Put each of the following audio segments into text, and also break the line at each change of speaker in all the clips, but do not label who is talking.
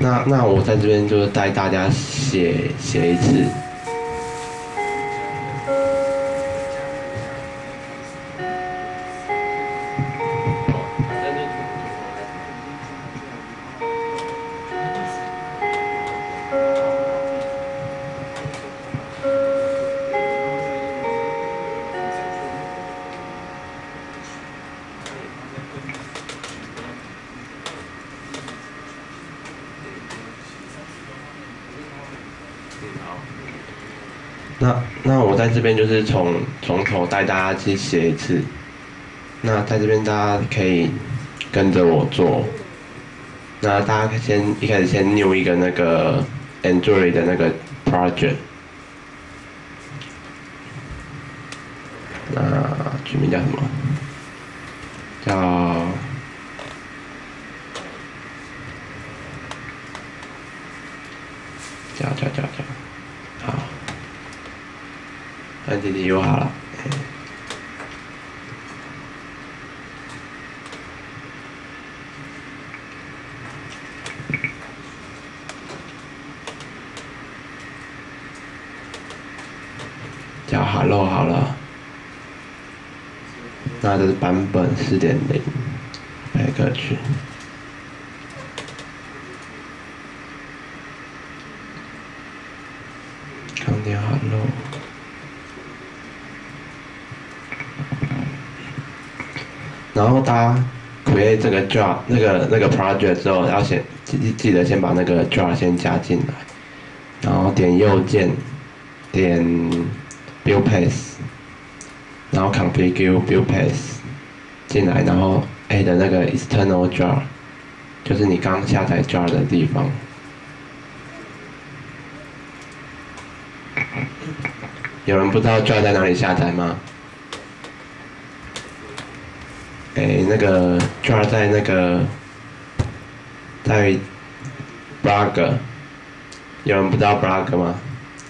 那那我在这边就是带大家写写一次。这边就是从从头带大家去写一次。那在这边大家可以跟着我做。那大家先一开始先 new 一个那个 Android 的那个 project。那取名叫什么？叫叫叫叫叫，好。安迪迪又好了。叫 Hello 好了。那这是版本四点零，配歌曲。康点 Hello。然后大家 create 这个 jar 那个那个 project 之后，要先记记得先把那个 jar 先加进来，然后点右键，点 build path，然后 configure build path 进来，然后 add 那个 external jar，就是你刚下载 jar 的地方。有人不知道 jar 在哪里下载吗？诶，那个 jar 在那个在 blog，有人不知道 blog 吗？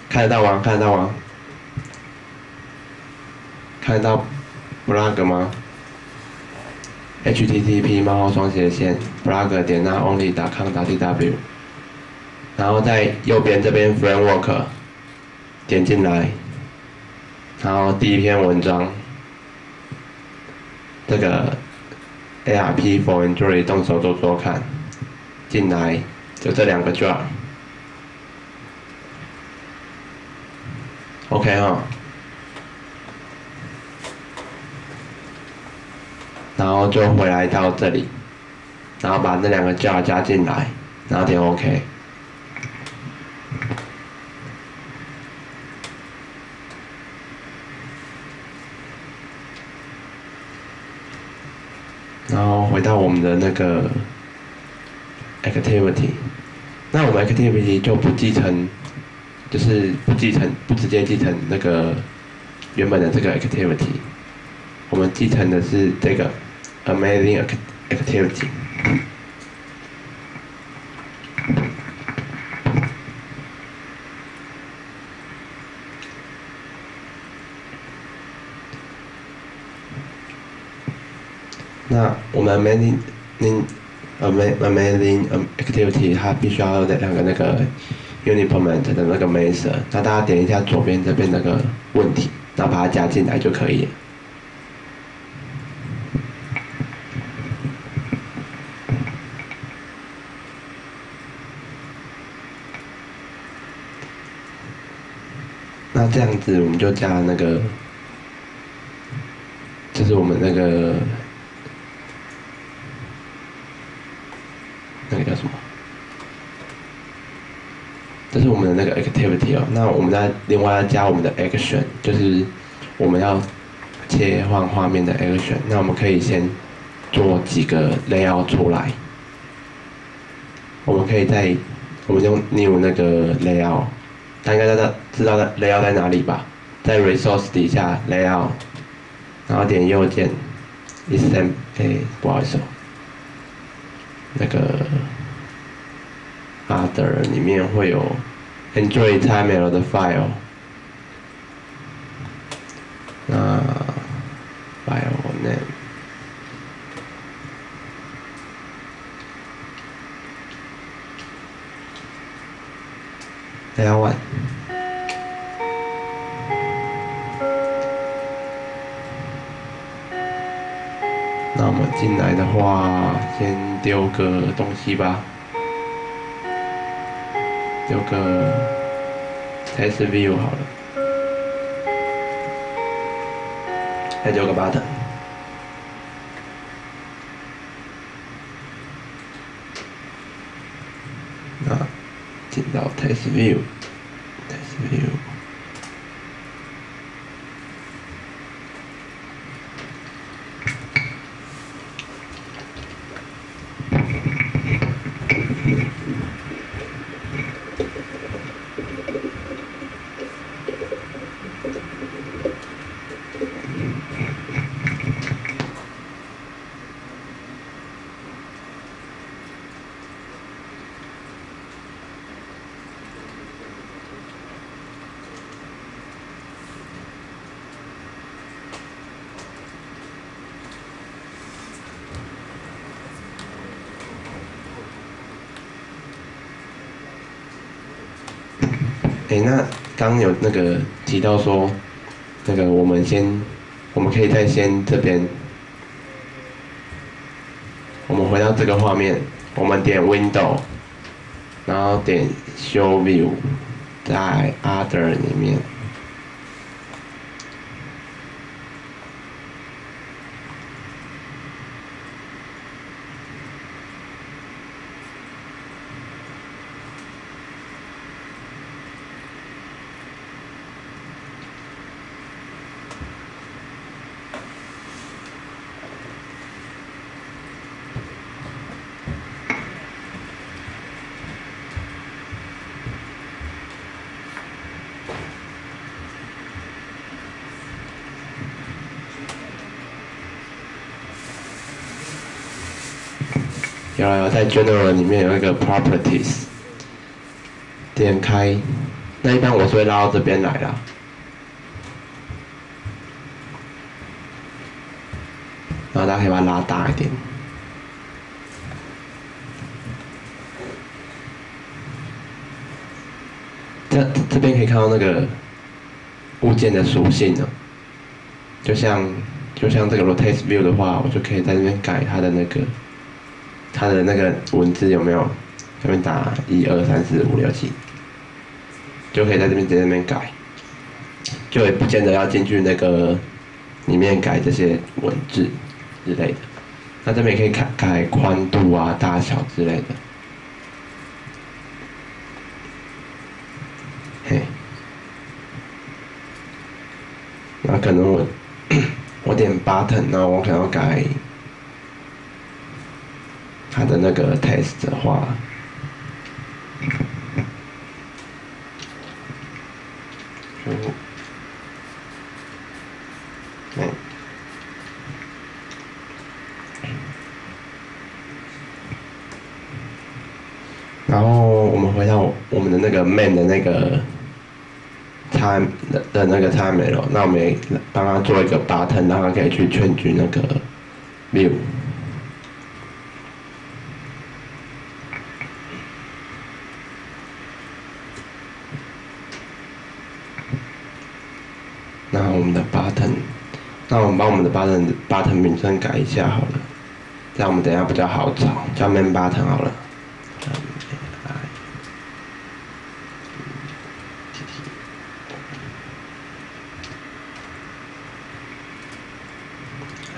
看得到吗？看得到吗？看得到 blog 吗？http 冒号双斜线 blog 点那 only com 打 tw，然后在右边这边 framework 点进来，然后第一篇文章。这个 ARP for Android 动手做做看，进来就这两个价，OK 哈，然后就回来到这里，然后把那两个价加进来，然后点 OK。然后回到我们的那个 activity，那我们 activity 就不继承，就是不继承不直接继承那个原本的这个 activity，我们继承的是这个 amazing activity。Amazing amazing activity 它必须要有两个那个 unimplement 的那个 method，那大家点一下左边这边那个问题，然后把它加进来就可以了。那这样子我们就加那个，就是我们。那个叫什么？这是我们的那个 activity 哦。那我们再另外要加我们的 action，就是我们要切换画面的 action。那我们可以先做几个 layout 出来。我们可以在我们用 new 那个 layout，大家应该知道知道 layout 在哪里吧？在 resource 底下 layout，然后点右键 e s e m 哎，不好意思哦。那个 other 里面会有 enjoy time out of the fire 那 firewall named nine 那么进来的话先丢个东西吧有个 test view 好了，再丢个 button。那进到 test view。哎，那刚有那个提到说，那个我们先，我们可以再先这边，我们回到这个画面，我们点 Window，然后点 Show View，在 Other 里面。有有在 General 里面有一个 Properties，点开，那一般我是会拉到这边来啦。然后大家可以把它拉大一点。这这边可以看到那个物件的属性呢，就像就像这个 Rotate View 的话，我就可以在这边改它的那个。它的那个文字有没有？下面打一二三四五六七，就可以在这边直接这边改，就也不见得要进去那个里面改这些文字之类的。那这边也可以改改宽度啊、大小之类的。嘿，那可能我 我点 button，那我可能要改。他的那个 test 的话，就，嗯，然后我们回到我们的那个 man 的那个 time 的那个 time 了，那我们帮他做一个 button，让他可以去劝局那个 view。那我们的 button，那我们把我们的 button button 名称改一下好了，这样我们等下比较好找，叫 main button 好了。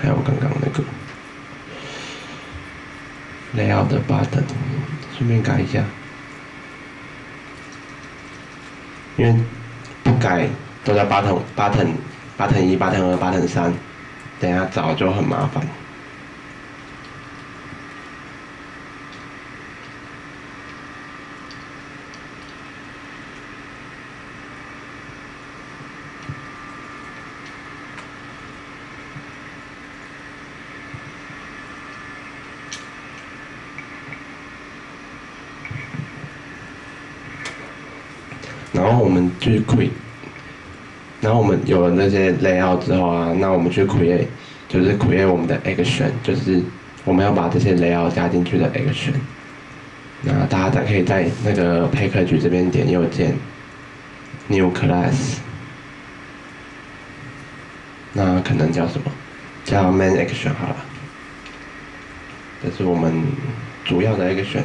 还有刚刚那个 layout 的 button，顺便改一下，因为不改。都在八腾八腾八腾一 button 二 button 三，等下找就很麻烦。然后我们去 quit。然后我们有了那些 layout 之后啊，那我们去 create，就是 create 我们的 action，就是我们要把这些 layout 加进去的 action。那大家再可以在那个 package 这边点右键，new class，那可能叫什么？叫 main action 好了，这是我们主要的 action。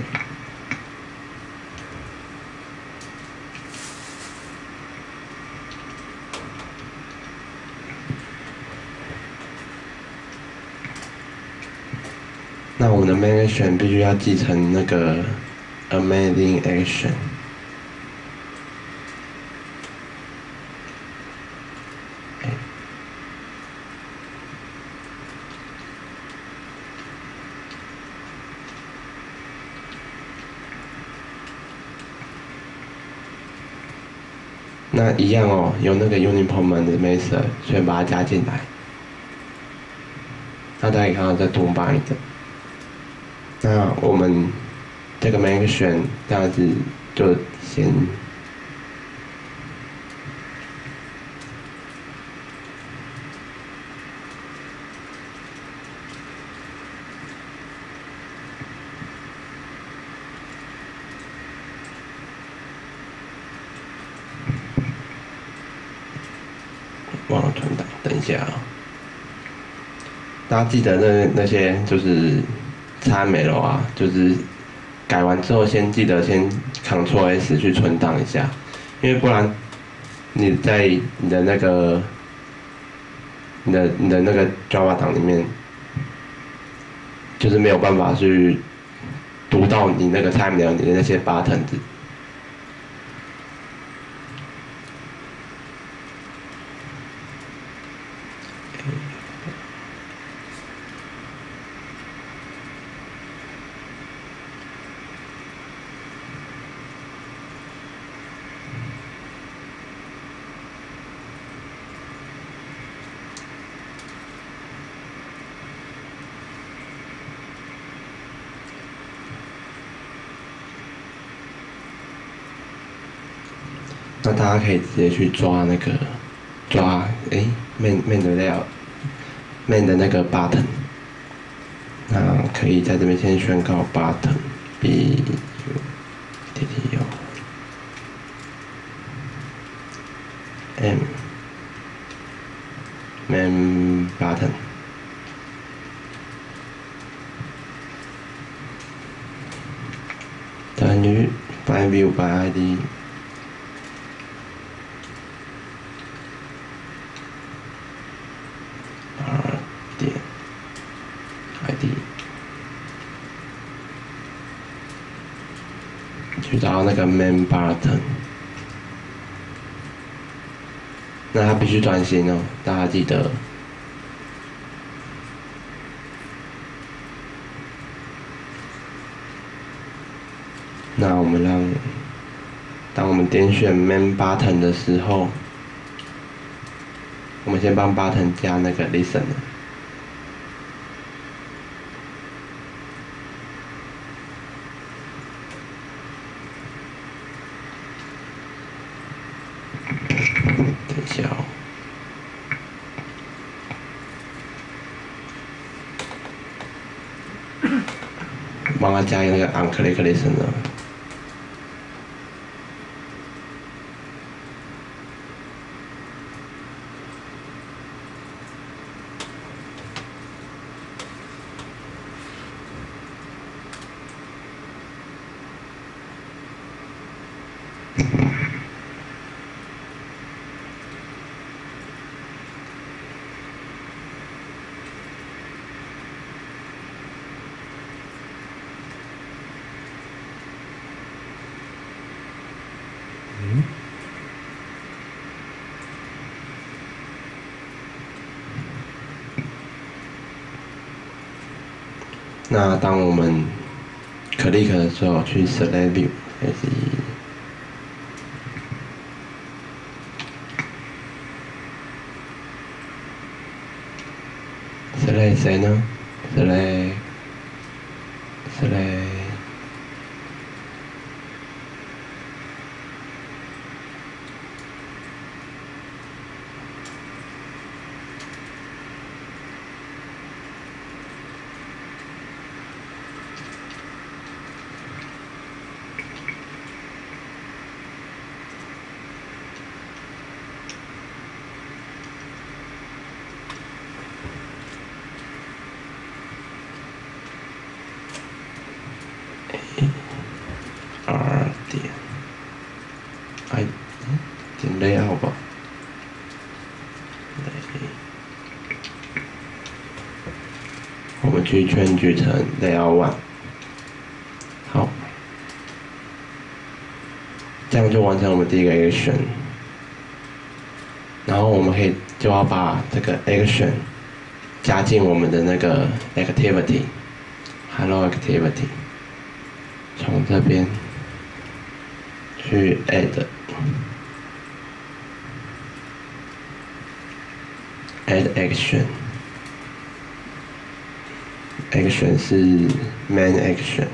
那我们的 main action 必须要继承那个 amazing action。那一样哦，有那个 uniform 的 method，所以把它加进来。那大家可以看到这图版的。那我们这个 main action 这样子就先忘了存档，等一下啊、大家记得那那些就是差没了啊，就是改完之后先记得先 Ctrl S 去存档一下，因为不然你在你的那个你的你的那个 Java 档里面，就是没有办法去读到你那个菜鸟你的那些 button 的。那大家可以直接去抓那个抓诶 main main 的 layout main 的那个 button，那可以在这边先宣告 button b u t t o m main button。等于 by view by ID。R 点 ID，去找那个 main button，那它必须专心哦，大家记得。那我们让，当我们点选 main button 的时候，我们先帮 button 加那个 listen。等一下哦。帮他加一个那个 on click listen 的。那当我们 click 的时候，去 select view S E。select 谁呢？select select 去圈举成 layout one。好，这样就完成我们第一个 action。然后我们可以就要把这个 action 加进我们的那个 activity，hello activity，从这边去 add。add action action 是 main action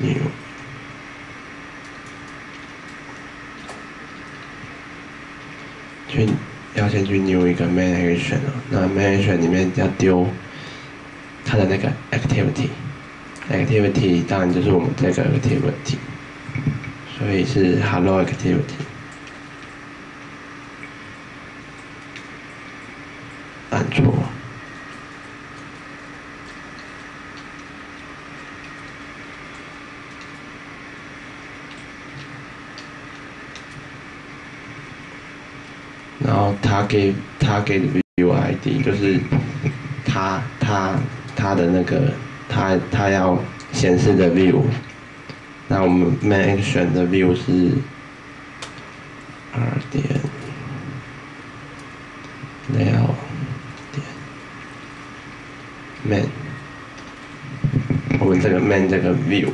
，new 去要先去 new 一个 main action 哦，那 main action 里面要丢它的那个 activity，activity 当然就是我们这个 activity，所以是 hello activity。按错。然后他给他给的 view ID 就是他他他的那个他他要显示的 view，那我们 main action 的 view 是二点六点 main，我们这个 main 这个 view。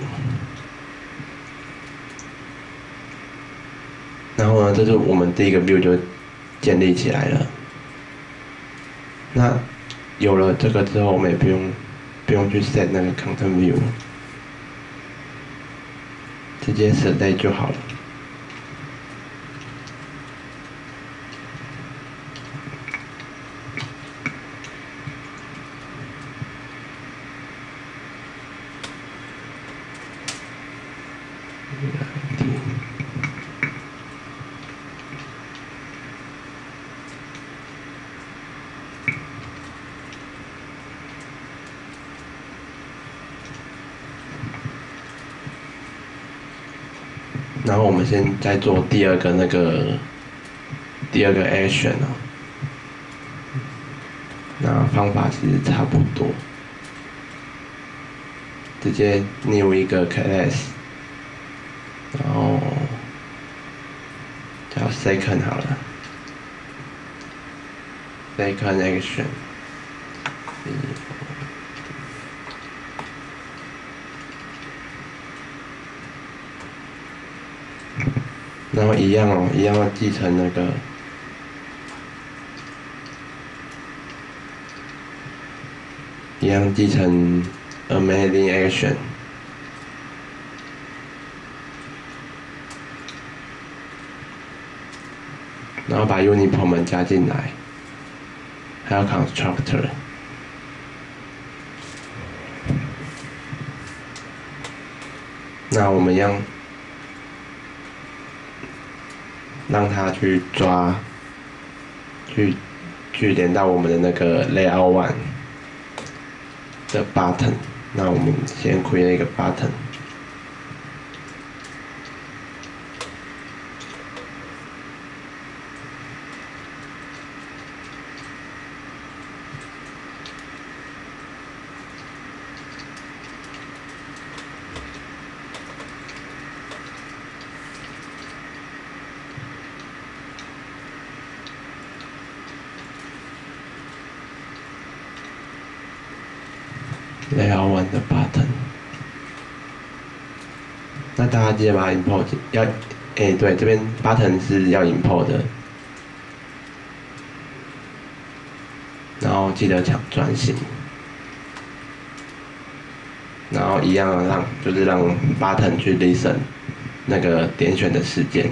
然后呢，这是我们第一个 view 就建立起来了。那有了这个之后，我们也不用不用去 set 那个 content view，直接 set 就好了。先再做第二个那个第二个 action 哦，那方法其实差不多，直接 new 一个 class，然后叫 second 好了，second action。然后一样哦，一样要继承那个，一样继承 amazing action，然后把 uniform 们加进来，还有 constructor，那我们让。让它去抓，去去连到我们的那个 layout one 的 button，那我们先 create 一个 button。Layout one 的 button，那大家记得把 import 要，哎、对，这边 button 是要 import 的，然后记得抢专心，然后一样让就是让 button 去 listen 那个点选的时间。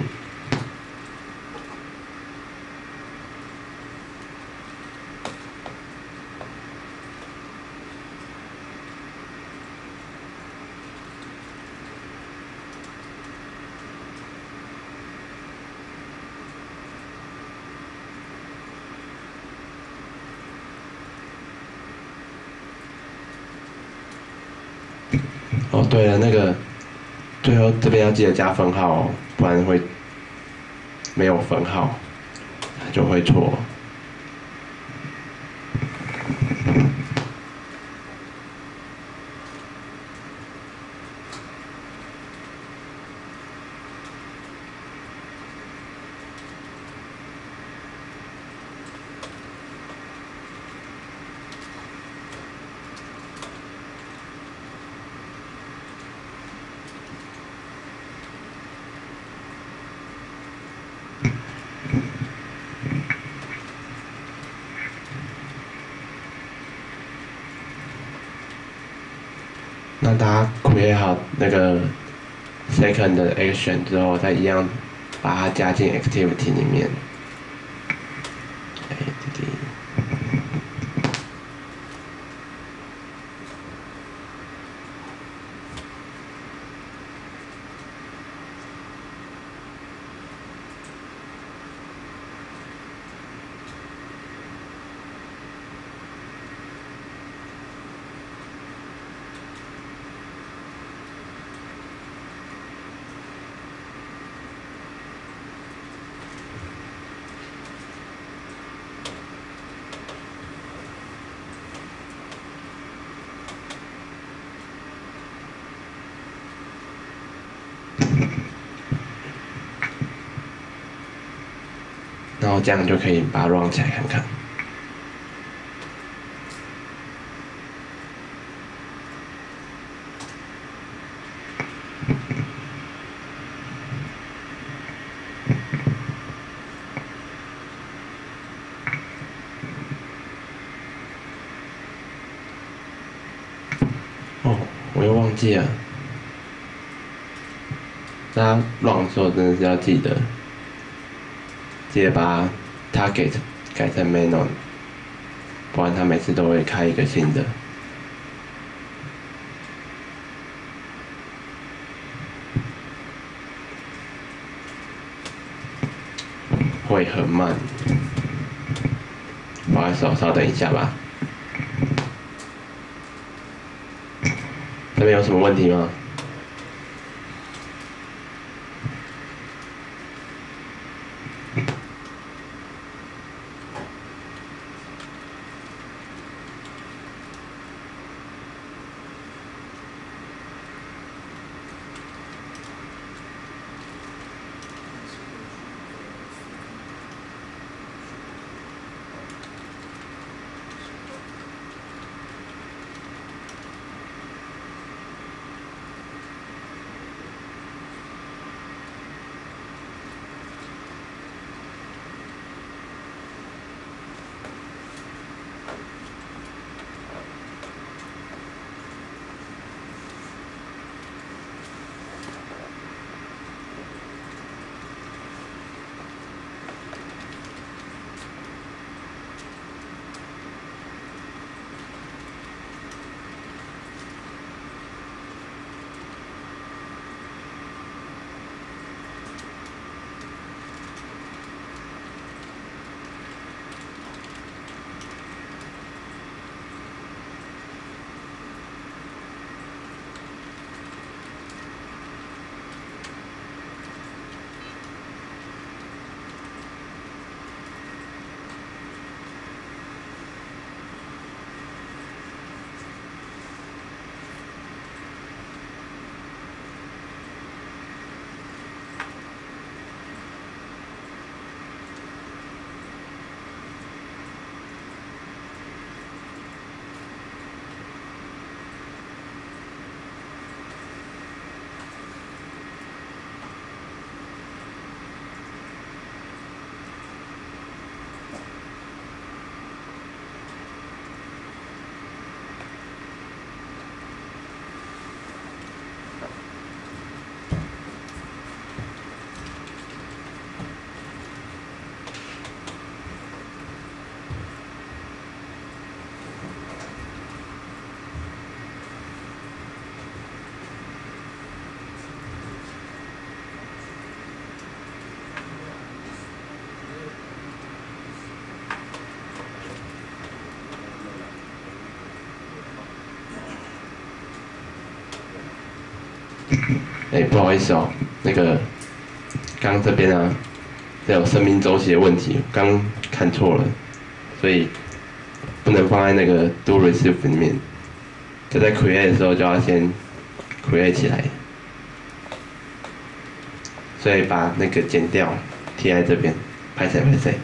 哦，对了，那个这边要记得加分号哦，不然会没有分号，就会错。那大家 create 好那个 second 的 action 之后，再一样把它加进 activity 里面。然后这样就可以把它 run 起来看看。哦，我又忘记了。大家 run 的时候真的是要记得。记得把 target 改成 manon，不然他每次都会开一个新的。会很慢，不好意思哦，稍等一下吧。这边有什么问题吗？哎，不好意思哦，那个刚这边啊，有生命周期的问题，刚看错了，所以不能放在那个 do receive 里面，就在 create 的时候就要先 create 起来，所以把那个剪掉，贴在这边，拍谁拍谁。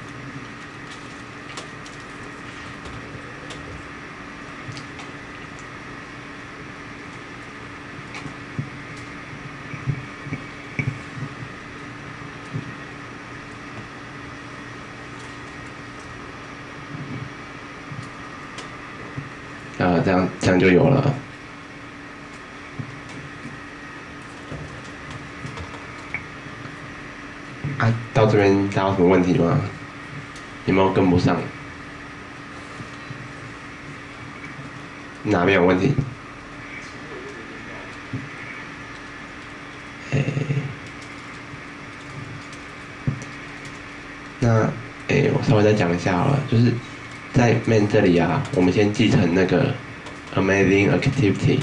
就有了。啊，到这边大家有什么问题吗？有没有跟不上？哪边有问题？那诶，我稍微再讲一下好了，就是。在 main 这里啊，我们先继承那个 amazing activity，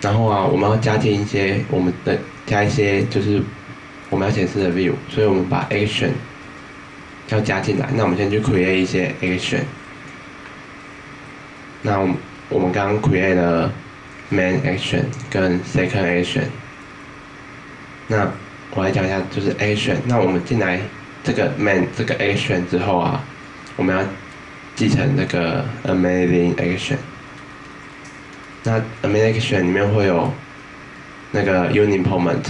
然后啊，我们要加进一些我们的加一些就是我们要显示的 view，所以我们把 action 要加进来。那我们先去 create 一些 action，那我们我们刚刚 create 了。Main action 跟 Second action，那我来讲一下，就是 action。那我们进来这个 Man 这个 action 之后啊，我们要继承那个 Amazing action。那 Amazing action 里面会有那个 Unit Moment，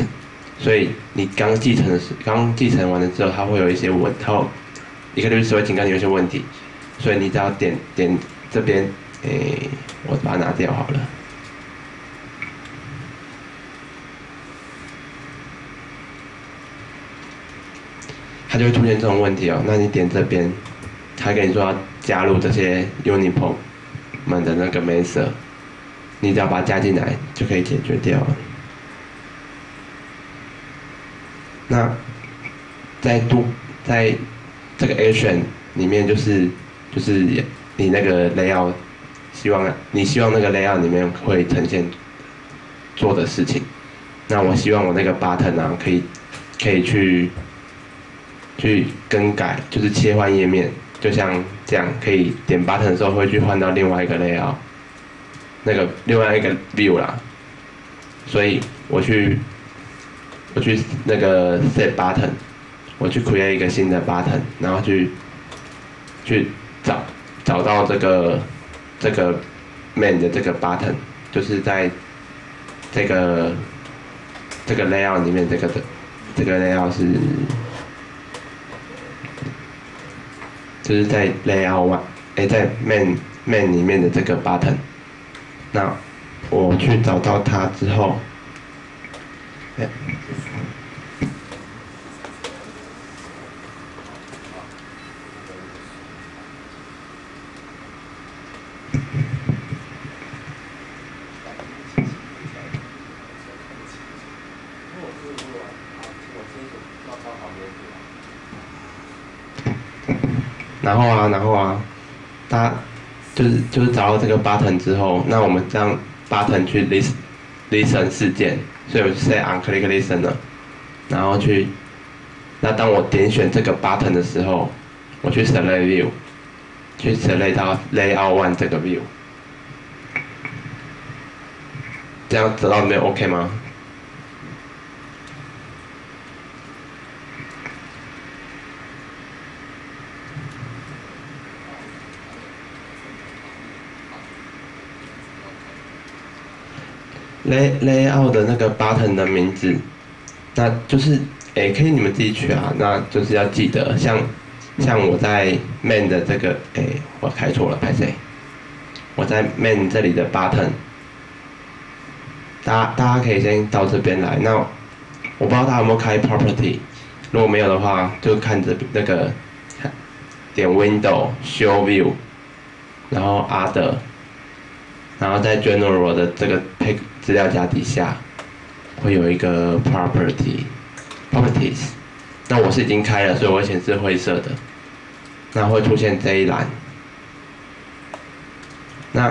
所以你刚继承的是刚继承完了之后，它会有一些问，后一个律师会警告你有些问题，所以你只要点点这边，诶，我把它拿掉好了。就会出现这种问题哦。那你点这边，他跟你说要加入这些 Unipom 们的那个 m e s e r 你只要把它加进来就可以解决掉了。那在度在这个 Action 里面，就是就是你那个 Layout，希望你希望那个 Layout 里面会呈现做的事情。那我希望我那个 Button 啊，可以可以去。去更改就是切换页面，就像这样，可以点 button 的时候会去换到另外一个 layout，那个另外一个 view 啦。所以我去我去那个 set button，我去 create 一个新的 button，然后去去找找到这个这个 main 的这个 button，就是在这个这个 layout 里面这个的这个 layout 是。就是在 layout one，哎，在 main main 里面的这个 button，那我去找到它之后，哎。然后啊，然后啊，它就是找到这个 button 之后，那我们这样 button 去 listen listen 事件，所以我就 say on click listen 了，然后去，那当我点选这个 button 的时候，我去 select view，去 select 到 layout one 这个 view，这样得到没有 OK 吗？lay layout 的那个 button 的名字，那就是诶，可以你们自己取啊。那就是要记得，像像我在 main 的这个诶，我开错了，拍谁？我在 main 这里的 button，大家大家可以先到这边来。那我不知道他有没有开 property，如果没有的话，就看着那个点 window show view，然后 other，然后在 general 的这个 pick。资料夹底下会有一个 property properties，那我是已经开了，所以我会显示灰色的。那会出现这一栏。那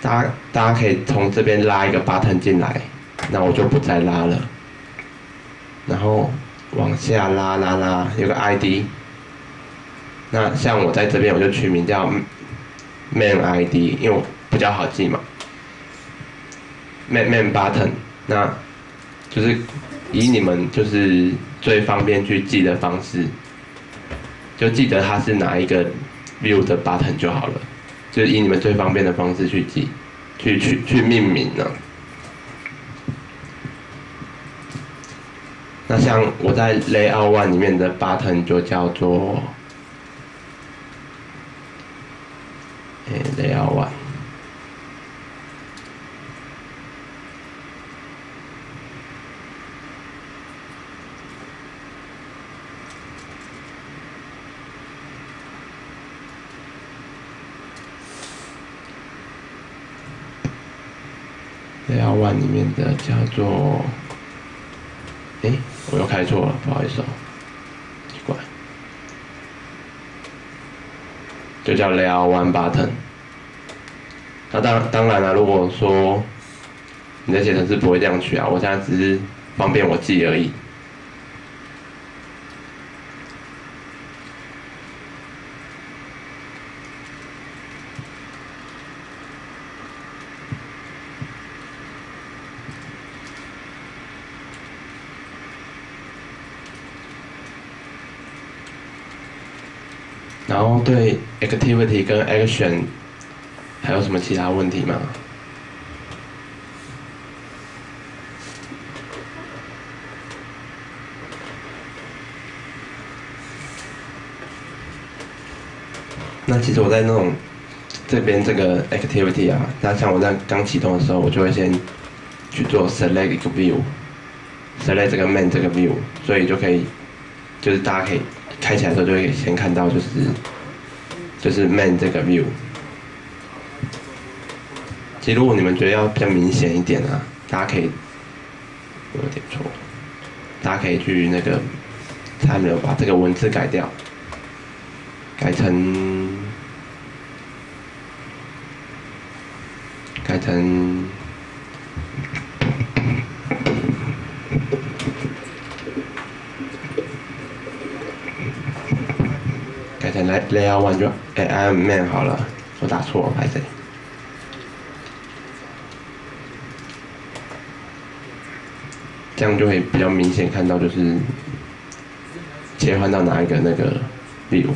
大家大家可以从这边拉一个 button 进来，那我就不再拉了。然后往下拉拉拉，有个 ID。那像我在这边，我就取名叫 main ID，因为我比较好记嘛。Man man button，那就是以你们就是最方便去记的方式，就记得它是哪一个 view 的 button 就好了。就是以你们最方便的方式去记，去去去命名呢。那像我在 Layout One 里面的 button 就叫做，哎，Layout One。Layout One 里面的叫做，哎。我又开错了，不好意思哦，奇怪，就叫 Layout One Button。那当当然了，如果说你在写程式不会这样取啊，我现在只是方便我记而已。然后对 activity 跟 action 还有什么其他问题吗？那其实我在那种这边这个 activity 啊，那像我在刚启动的时候，我就会先去做 select 一个 view，select 这个 main 这个 view，所以就可以就是大家可以。开起来的时候就会先看到就是就是 man 这个 view。其实如果你们觉得要比较明显一点啊，大家可以有点错，大家可以去那个他没有把这个文字改掉，改成改成。来，layout one 就哎，I'm man 好了，我打错，拍谁？这样就会比较明显看到，就是切换到哪一个那个 view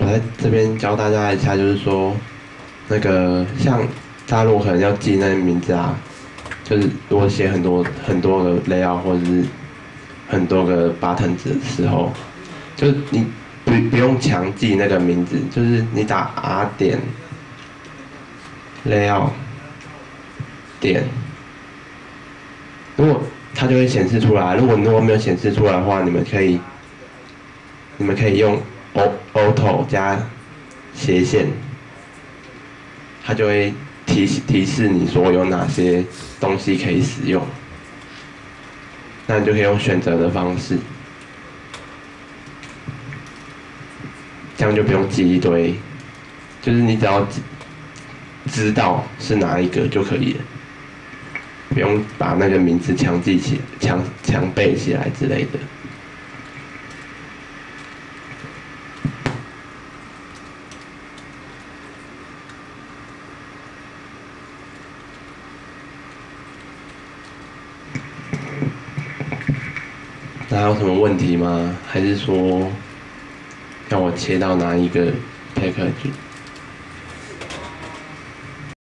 我在这边教大家一下，就是说，那个像大陆可能要记那些名字啊，就是如果写很多很多个 layout 或者是很多个 button 的时候，就你不不用强记那个名字，就是你打 R 点 layout 点，如果它就会显示出来。如果如果没有显示出来的话，你们可以你们可以用。auto 加斜线，它就会提示提示你说有哪些东西可以使用，那你就可以用选择的方式，这样就不用记一堆，就是你只要知道是哪一个就可以了，不用把那个名字强记起、强强背起来之类的。还有什问题吗？还是说，让我切到哪一个 package？